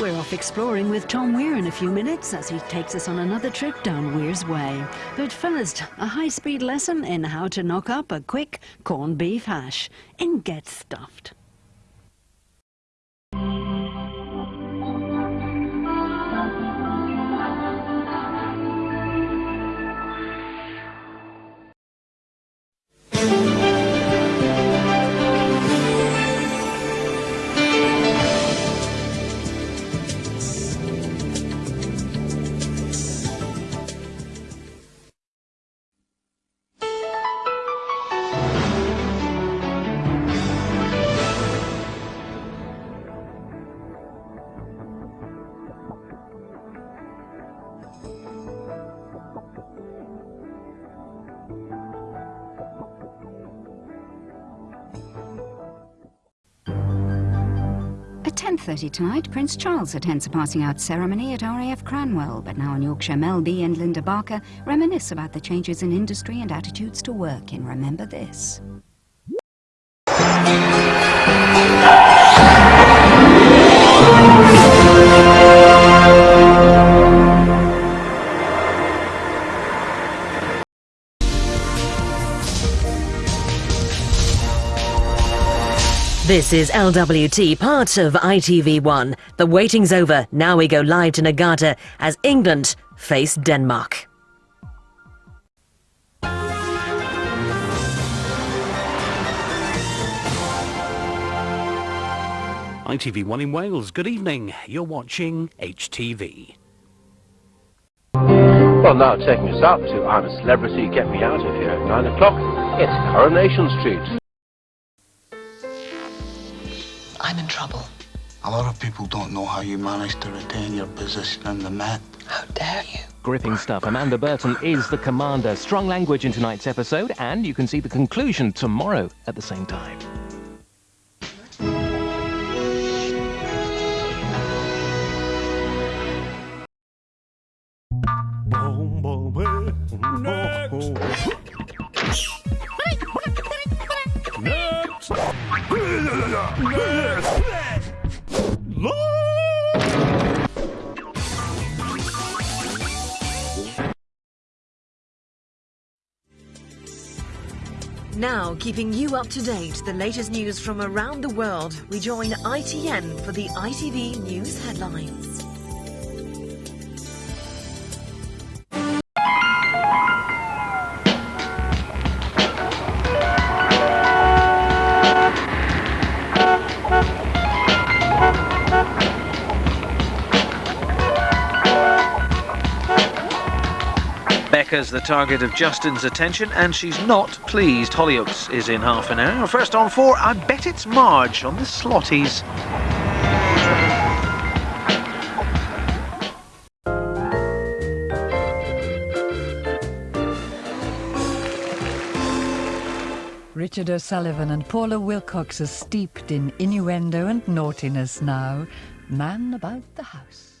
We're off exploring with Tom Weir in a few minutes as he takes us on another trip down Weir's Way. But first, a high-speed lesson in how to knock up a quick corned beef hash and Get Stuffed. 10.30 tonight, Prince Charles attends a passing out ceremony at RAF Cranwell, but now in Yorkshire, Mel B and Linda Barker reminisce about the changes in industry and attitudes to work in Remember This. This is LWT, part of ITV1. The waiting's over. Now we go live to Niigata as England face Denmark. ITV1 in Wales, good evening. You're watching HTV. Well, now taking us up to I'm a Celebrity, Get Me Out of Here at 9 o'clock, it's Coronation Street. I'm in trouble. A lot of people don't know how you managed to retain your position in the Met. How dare you? Gripping stuff. Amanda Burton is the commander. Strong language in tonight's episode, and you can see the conclusion tomorrow at the same time. Now, keeping you up to date, the latest news from around the world, we join ITN for the ITV News headlines. Becca's the target of Justin's attention, and she's not pleased. Hollyoaks is in half an hour. First on four, I bet it's Marge on the Slotties. Richard O'Sullivan and Paula Wilcox are steeped in innuendo and naughtiness now. Man about the house.